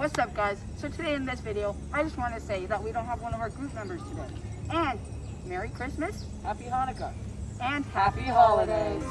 What's up guys? So today in this video, I just want to say that we don't have one of our group members today. And Merry Christmas Happy Hanukkah. and Happy holidays.